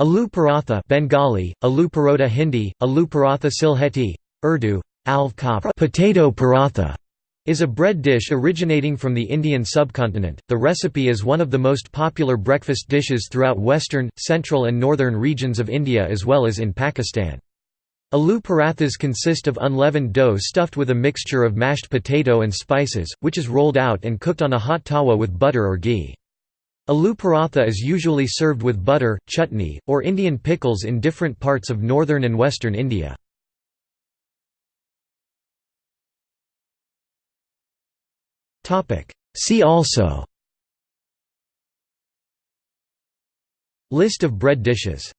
Aloo paratha Bengali, aloo parota Hindi, aloo paratha Sylheti, Urdu, alv potato paratha is a bread dish originating from the Indian subcontinent. The recipe is one of the most popular breakfast dishes throughout western, central and northern regions of India as well as in Pakistan. Aloo parathas consist of unleavened dough stuffed with a mixture of mashed potato and spices, which is rolled out and cooked on a hot tawa with butter or ghee. Aloo paratha is usually served with butter, chutney, or Indian pickles in different parts of northern and western India. See also List of bread dishes